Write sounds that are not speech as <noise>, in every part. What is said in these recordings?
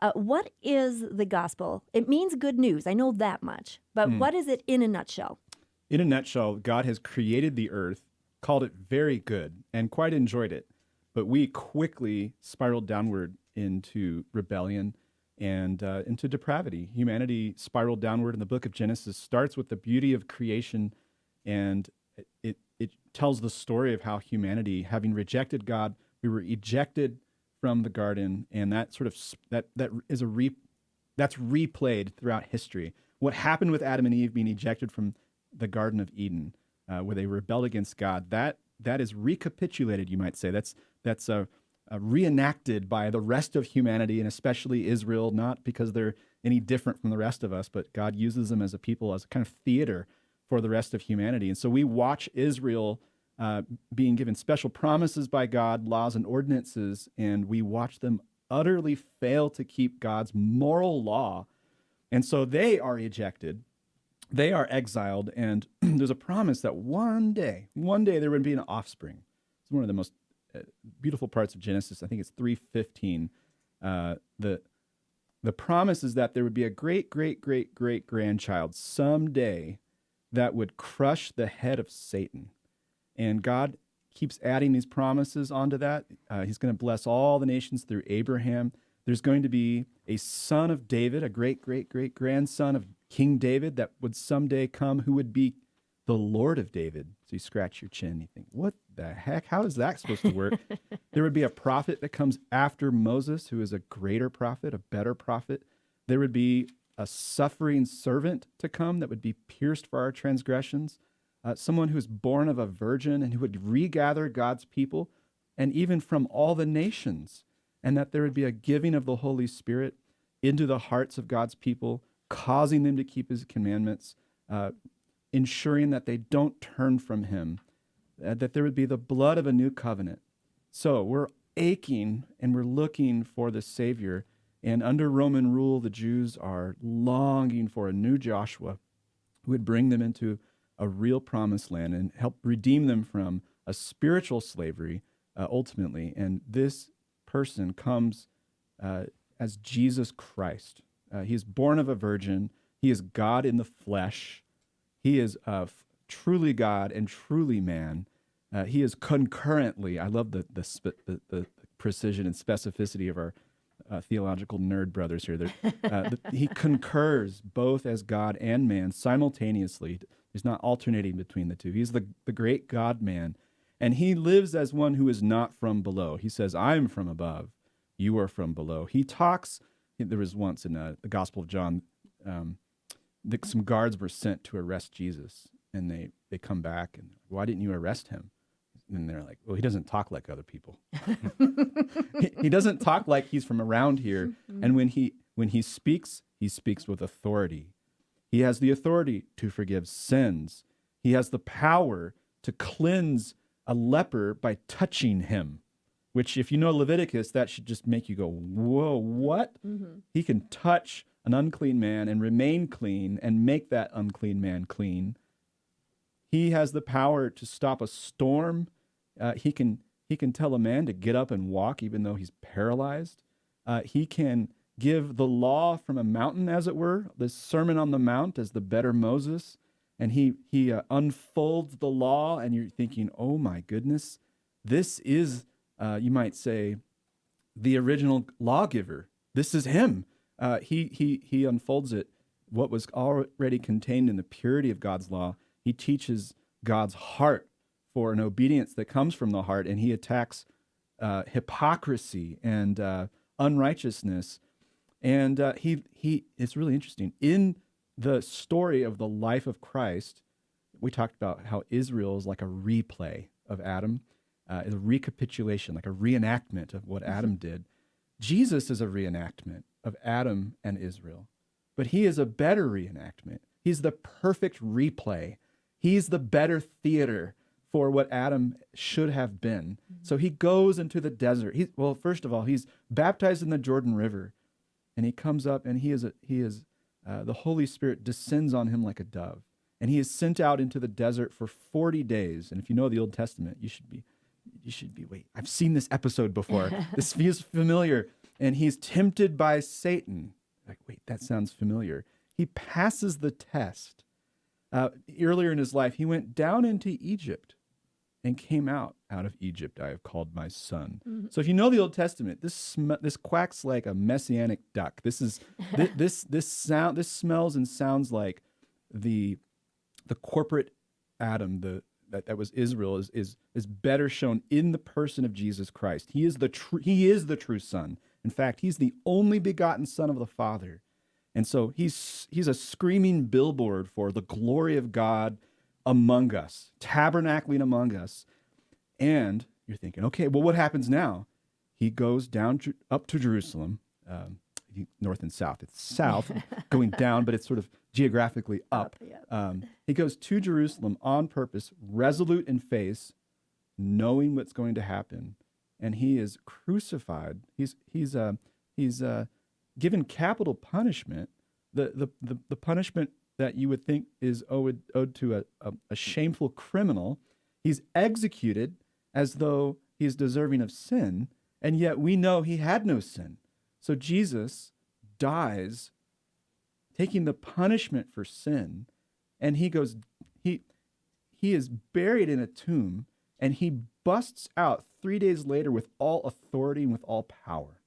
Uh, what is the gospel? It means good news. I know that much. But Hmm. what is it in a nutshell? In a nutshell, God has created the earth, called it very good, and quite enjoyed it. But we quickly spiraled downward into rebellion and uh, into depravity. Humanity spiraled downward in the book of Genesis, starts with the beauty of creation, and it, it tells the story of how humanity, having rejected God, we were ejected from the garden, and that sort of that that is a re, that's replayed throughout history. What happened with Adam and Eve being ejected from the Garden of Eden, uh, where they rebelled against God, that that is recapitulated, you might say. That's that's uh, uh, reenacted by the rest of humanity, and especially Israel, not because they're any different from the rest of us, but God uses them as a people, as a kind of theater for the rest of humanity. And so we watch Israel uh, being given special promises by God, laws and ordinances, and we watch them utterly fail to keep God's moral law. And so they are ejected, they are exiled, and <clears throat> there's a promise that one day, one day there would be an offspring. It's one of the most uh, beautiful parts of Genesis. I think it's 315. Uh, the the promise is that there would be a great, great, great, great grandchild someday that would crush the head of Satan. And God keeps adding these promises onto that. Uh, he's going to bless all the nations through Abraham. There's going to be a son of David, a great, great, great grandson of King David that would someday come who would be the Lord of David. So you scratch your chin, you think, what the heck? How is that supposed to work? <laughs> there would be a prophet that comes after Moses who is a greater prophet, a better prophet. There would be a suffering servant to come that would be pierced for our transgressions, uh, someone who is born of a virgin and who would regather God's people and even from all the nations, and that there would be a giving of the Holy Spirit into the hearts of God's people, causing them to keep his commandments, uh, ensuring that they don't turn from him, uh, that there would be the blood of a new covenant. So we're aching and we're looking for the Savior. And under Roman rule, the Jews are longing for a new Joshua who would bring them into a real promised land and help redeem them from a spiritual slavery uh, ultimately. And this person comes uh, as Jesus Christ. Uh, he is born of a virgin, he is God in the flesh. He is uh, f- truly God and truly man. Uh, he is concurrently. I love the the, the the precision and specificity of our uh, theological nerd brothers here. Uh, he concurs both as God and man simultaneously. He's not alternating between the two. He's the the great God man, and he lives as one who is not from below. He says, "I'm from above. You are from below." He talks. There was once in uh, the Gospel of John. Um, the, some guards were sent to arrest Jesus, and they they come back and why didn't you arrest him? And they're like, well, he doesn't talk like other people. <laughs> he, he doesn't talk like he's from around here. And when he when he speaks, he speaks with authority. He has the authority to forgive sins. He has the power to cleanse a leper by touching him. Which, if you know Leviticus, that should just make you go, "Whoa, what?" He can touch an unclean man and remain clean and make that unclean man clean. He has the power to stop a storm. Uh, he can he can tell a man to get up and walk even though he's paralyzed. Uh, he can give the law from a mountain, as it were. The Sermon on the Mount as the better Moses, and he he uh, unfolds the law, and you're thinking, oh my goodness, this is uh, you might say the original lawgiver. This is him. Uh, he he he unfolds it. What was already contained in the purity of God's law. He teaches God's heart for an obedience that comes from the heart, and he attacks uh, hypocrisy and uh, unrighteousness. And uh, he he it's really interesting in the story of the life of Christ. We talked about how Israel is like a replay of Adam, uh, is a recapitulation, like a reenactment of what Adam did. Jesus is a reenactment of Adam and Israel, but he is a better reenactment. He's the perfect replay. He's the better theater for what Adam should have been. So he goes into the desert. He, well, first of all, he's baptized in the Jordan River, and he comes up, and he is a, he is uh, the Holy Spirit descends on him like a dove, and he is sent out into the desert for forty days. And if you know the Old Testament, you should be you should be wait. I've seen this episode before. <laughs> this feels familiar. and he's tempted by Satan. Like, wait, that sounds familiar. He passes the test. Uh, earlier in his life, he went down into Egypt and came out. Out of Egypt, I have called my son. Mm-hmm. So if you know the Old Testament, this sm- this quacks like a messianic duck. This is this, <laughs> this this sound. This smells and sounds like the the corporate Adam, the that, that was Israel, is is is better shown in the person of Jesus Christ. He is the true he is the true Son. In fact, he's the only begotten Son of the Father. And so he's he's a screaming billboard for the glory of God among us, tabernacling among us. And you're thinking, okay, well, what happens now? He goes down up to Jerusalem, um, north and south. It's south, <laughs> going down, but it's sort of geographically up. Up, yep. Um, he goes to Jerusalem on purpose, resolute in face, knowing what's going to happen, and he is crucified. He's he's uh, he's uh, given capital punishment. The, the the the punishment that you would think is owed owed to a, a, a shameful criminal. He's executed as though he is deserving of sin, and yet we know he had no sin. So Jesus dies taking the punishment for sin and he goes he he is buried in a tomb and he busts out 3 days later with all authority and with all power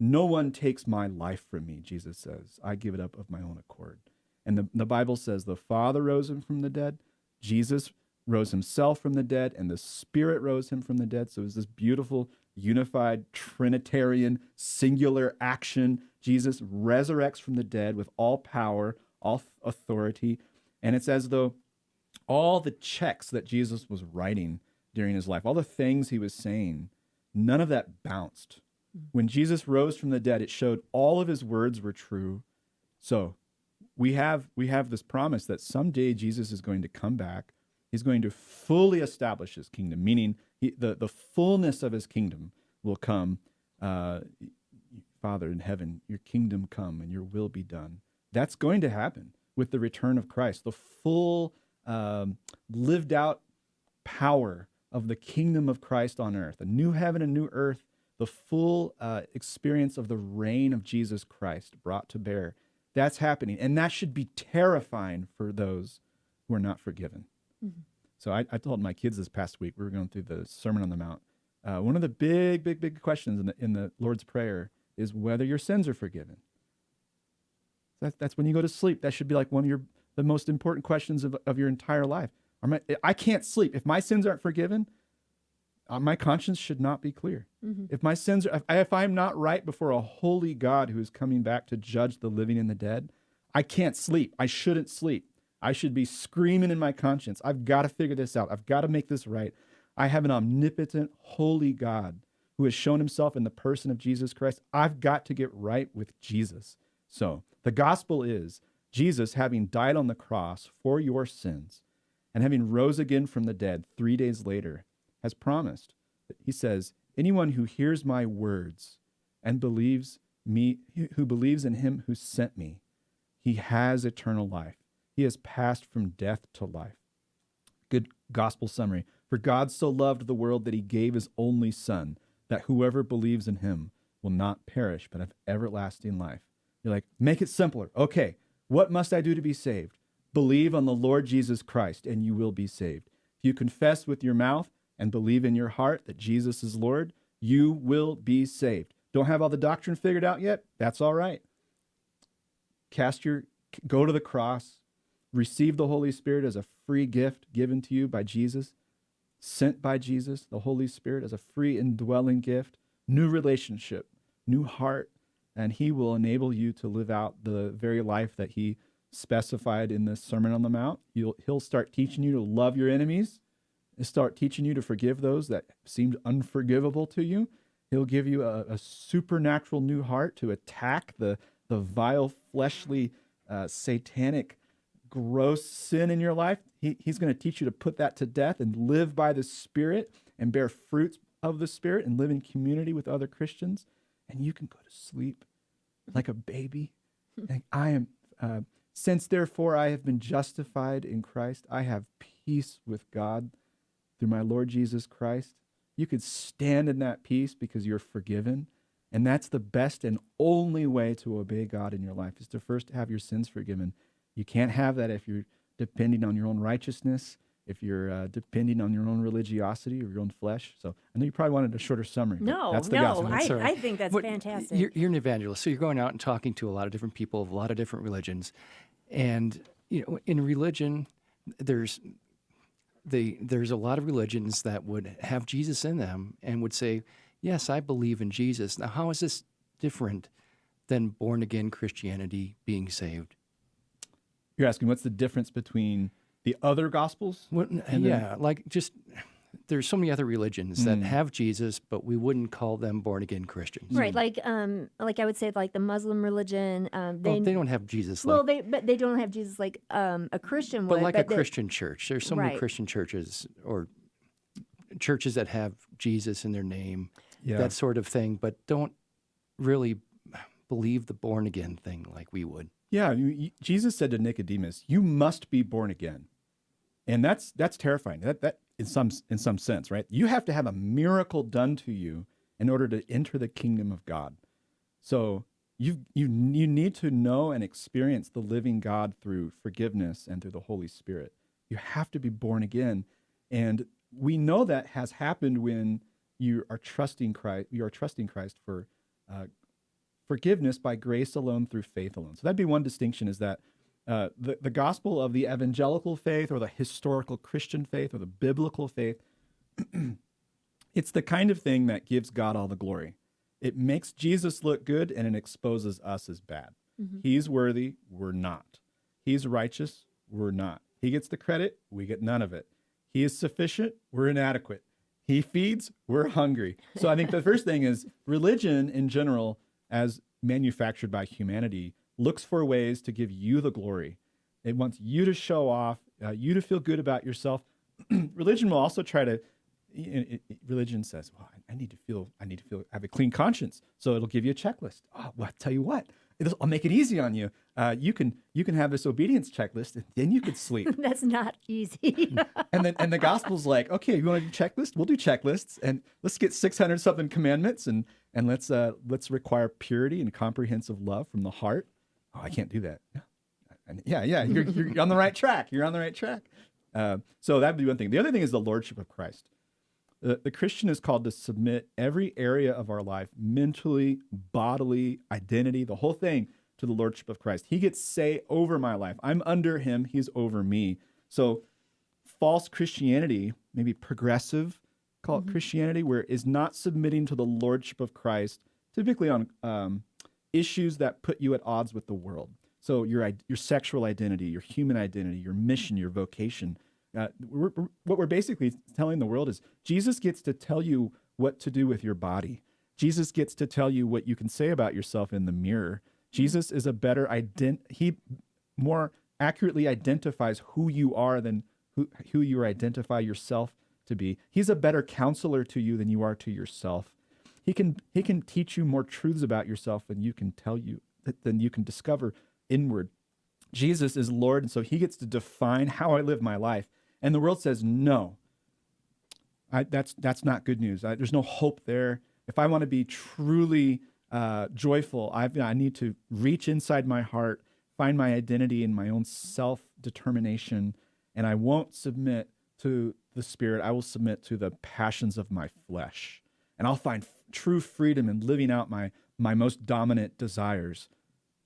no one takes my life from me jesus says i give it up of my own accord and the, the bible says the father rose him from the dead jesus rose himself from the dead and the spirit rose him from the dead. So it's this beautiful unified trinitarian singular action. Jesus resurrects from the dead with all power all th- authority. And it's as though all the checks that jesus was writing during his life all the things he was saying none of that bounced. Mm. When jesus rose from the dead it showed all of his words were true. So we have we have this promise that someday Jesus is going to come back. He's going to fully establish his kingdom, meaning he, the the fullness of his kingdom will come. Uh, Father in heaven, your kingdom come and your will be done. That's going to happen with the return of Christ. The full um, lived out power of the kingdom of Christ on earth, a new heaven and new earth, the full uh, experience of the reign of Jesus Christ brought to bear. That's happening. And that should be terrifying for those who are not forgiven. So I, I told my kids this past week, we were going through the Sermon on the Mount. Uh, one of the big, big, big questions in the, in the Lord's Prayer is whether your sins are forgiven. That, that's when you go to sleep. That should be like one of your the most important questions of, of your entire life. Are my, I can't sleep. If my sins aren't forgiven, uh, my conscience should not be clear. If my sins are, if I'm not right before a holy God who is coming back to judge the living and the dead, I can't sleep. I shouldn't sleep. I should be screaming in my conscience. I've got to figure this out. I've got to make this right. I have an omnipotent, holy God who has shown himself in the person of Jesus Christ. I've got to get right with Jesus. So the gospel is Jesus, having died on the cross for your sins and having rose again from the dead three days later, has promised. He says, Anyone who hears my words and believes me, who believes in him who sent me, he has eternal life. He has passed from death to life. Good gospel summary. For God so loved the world that he gave his only Son, that whoever believes in him will not perish, but have everlasting life. You're like, make it simpler. Okay, what must I do to be saved? Believe on the Lord Jesus Christ, and you will be saved. If you confess with your mouth and believe in your heart that Jesus is Lord, you will be saved. Don't have all the doctrine figured out yet? That's all right. Cast your go to the cross, receive the Holy Spirit as a free gift given to you by Jesus, sent by Jesus, the Holy Spirit as a free indwelling gift, new relationship, new heart, and he will enable you to live out the very life that he specified in the Sermon on the Mount. You'll, he'll start teaching you to love your enemies, start teaching you to forgive those that seemed unforgivable to you. He'll give you a, a supernatural new heart to attack the, the vile, fleshly, uh, satanic, gross sin in your life. He, he's going to teach you to put that to death and live by the Spirit and bear fruits of the Spirit and live in community with other Christians. And you can go to sleep like a baby. <laughs> I am, uh, since therefore I have been justified in Christ, I have peace with God through my Lord Jesus Christ. You could stand in that peace because you're forgiven And that's the best and only way to obey God in your life is to first have your sins forgiven. You can't have that if you're depending on your own righteousness, if you're uh, depending on your own religiosity or your own flesh. So I know you probably wanted a shorter summary. No, that's the no, gospel. I, That's all right. I think that's But fantastic. You're, you're an evangelist, so you're going out and talking to a lot of different people of a lot of different religions, and you know, in religion, there's the there's a lot of religions that would have Jesus in them and would say, "Yes, I believe in Jesus." Now, how is this different than born again Christianity being saved? You're asking what's the difference between the other gospels? What, And then- yeah, like just there's so many other religions that have Jesus, but we wouldn't call them born again Christians. right, like um, like I would say, like the Muslim religion. Um, Well, they, they don't have Jesus well, like they but they don't have Jesus like um a Christian but would, like a they- Christian church. There's so many Christian churches or churches that have Jesus in their name, Yeah. that sort of thing, but don't really believe the born again thing like we would. Yeah, you, you- Jesus said to Nicodemus, "You must be born again," and that's that's terrifying. That that in some in some sense, right? You have to have a miracle done to you in order to enter the kingdom of God. So you you you need to know and experience the living God through forgiveness and through the Holy Spirit. You have to be born again, and we know that has happened when you are trusting Christ. You are trusting Christ for uh, forgiveness by grace alone through faith alone. So that'd be one distinction is that uh, the, the gospel of the evangelical faith or the historical Christian faith or the biblical faith, <clears throat> it's the kind of thing that gives God all the glory. It makes Jesus look good and it exposes us as bad. He's worthy, we're not. He's righteous, we're not. He gets the credit, we get none of it. He is sufficient, we're inadequate. He feeds, we're hungry. So I think the <laughs> first thing is religion in general, as manufactured by humanity, looks for ways to give you the glory. It wants you to show off, uh, you to feel good about yourself. <clears throat> religion will also try to. it- it- religion says, "Well, I- I need to feel, I need to feel, I have a clean conscience." So it'll give you a checklist. Oh, well, I tell you what, it'll, I'll make it easy on you. Uh, you can, you can have this obedience checklist, and then you could sleep. <laughs> That's not easy. <laughs> and then, and the gospel's like, okay, you want to do checklist? We'll do checklists, and let's get six hundred something commandments, and and let's uh, let's require purity and comprehensive love from the heart. Oh, I can't do that. Yeah, and yeah, yeah, you're, you're on the right track. You're on the right track. Uh, so that'd be one thing. The other thing is the lordship of Christ. The, the Christian is called to submit every area of our life, mentally, bodily, identity, the whole thing, to the lordship of Christ. He gets say over my life. I'm under him. He's over me. So false Christianity, maybe progressive, call it Christianity, where it is not submitting to the lordship of Christ, typically on um, issues that put you at odds with the world. So your your sexual identity, your human identity, your mission, your vocation. Uh, we're, we're- what we're basically telling the world is Jesus gets to tell you what to do with your body. Jesus gets to tell you what you can say about yourself in the mirror. Jesus is a better ident. He more accurately identifies who you are than who, who you identify yourself to be. He's a better counselor to you than you are to yourself. He can he can teach you more truths about yourself than you can tell you than you can discover inward. Jesus is Lord, and so he gets to define how I live my life. And the world says no. I, that's that's not good news. I, there's no hope there. If I want to be truly uh, joyful, I've, I need to reach inside my heart, find my identity in my own self determination, and I won't submit to the Spirit. I will submit to the passions of my flesh, and I'll find true freedom in living out my my most dominant desires.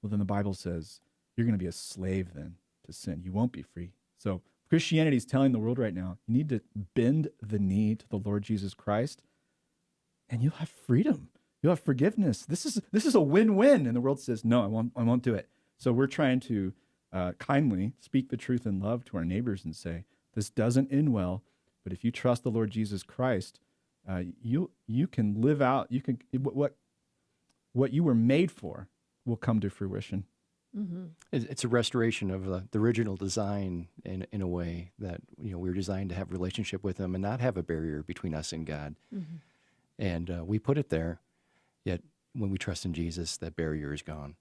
Well, then the Bible says you're going to be a slave then to sin. You won't be free. So Christianity is telling the world right now you need to bend the knee to the Lord Jesus Christ, and you'll have freedom. You'll have forgiveness. This is this is a win-win. And the world says, no, I won't. I won't do it. So we're trying to uh, kindly speak the truth in love to our neighbors and say, this doesn't end well, but if you trust the Lord Jesus Christ, uh, you you can live out. You can what what what you were made for will come to fruition. It's it's a restoration of the, the original design in, in a way that you know we were designed to have relationship with Him and not have a barrier between us and God. And uh, we put it there, yet when we trust in Jesus, that barrier is gone.